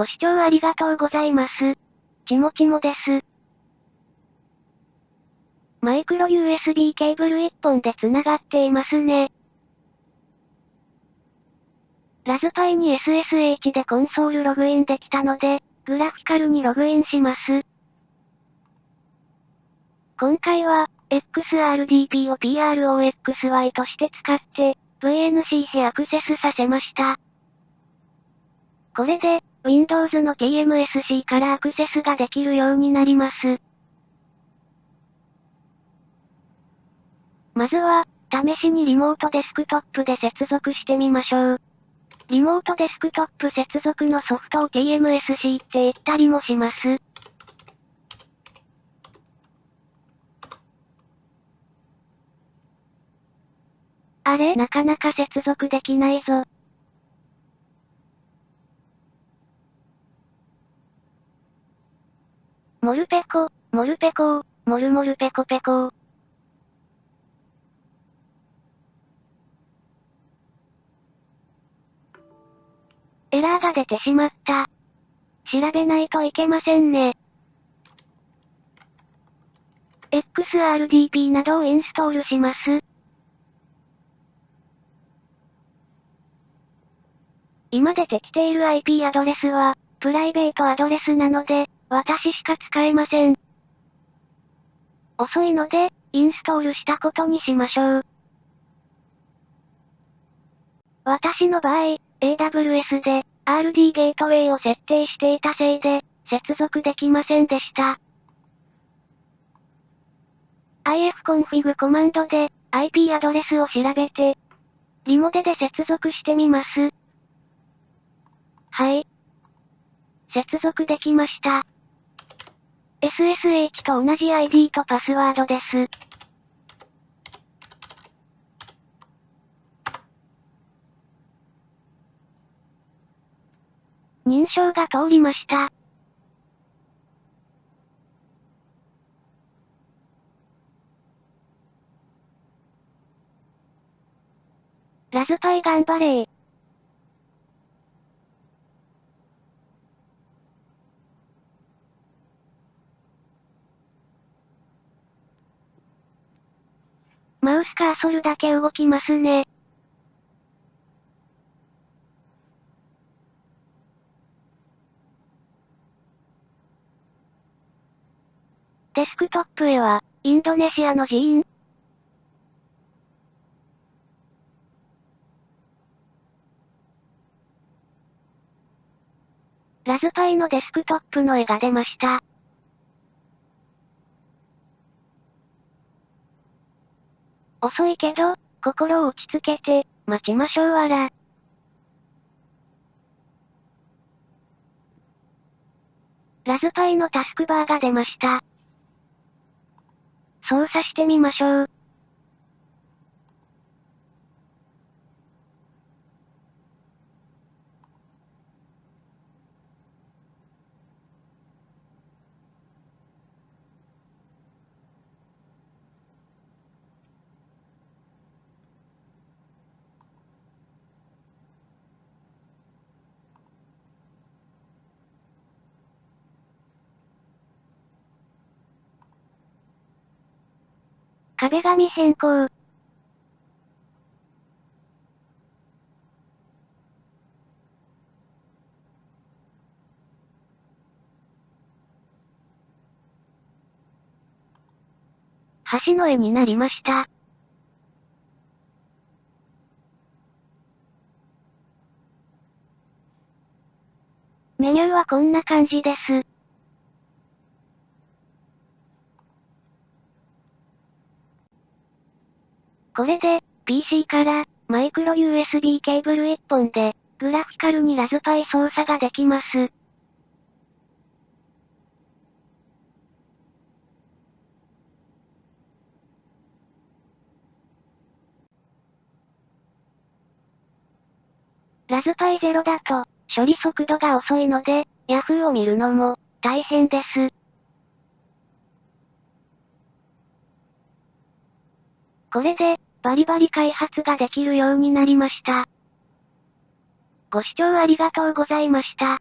ご視聴ありがとうございます。ちもちもです。マイクロ USB ケーブル1本で繋がっていますね。ラズパイに SSH でコンソールログインできたので、グラフィカルにログインします。今回は、XRDP を PROXY として使って、VNC へアクセスさせました。これで、Windows の TMSC からアクセスができるようになります。まずは、試しにリモートデスクトップで接続してみましょう。リモートデスクトップ接続のソフトを TMSC って言ったりもします。あれなかなか接続できないぞ。モルペコ、モルペコー、モルモルペコペコー。エラーが出てしまった。調べないといけませんね。XRDP などをインストールします。今出てきている IP アドレスは、プライベートアドレスなので、私しか使えません。遅いので、インストールしたことにしましょう。私の場合、AWS で、RD ゲートウェイを設定していたせいで、接続できませんでした。ifconfig コマンドで、IP アドレスを調べて、リモデで接続してみます。はい。接続できました。SSH と同じ ID とパスワードです。認証が通りました。ラズパイ頑張れー。マウスカーソルだけ動きますね。デスクトップへは、インドネシアの寺院？ラズパイのデスクトップの絵が出ました。遅いけど、心を落ち着けて、待ちましょうわら。ラズパイのタスクバーが出ました。操作してみましょう。壁紙変更。橋の絵になりました。メニューはこんな感じです。これで、PC から、マイクロ USB ケーブル1本で、グラフィカルにラズパイ操作ができます。ラズパイ0だと、処理速度が遅いので、Yahoo を見るのも、大変です。これで、バリバリ開発ができるようになりました。ご視聴ありがとうございました。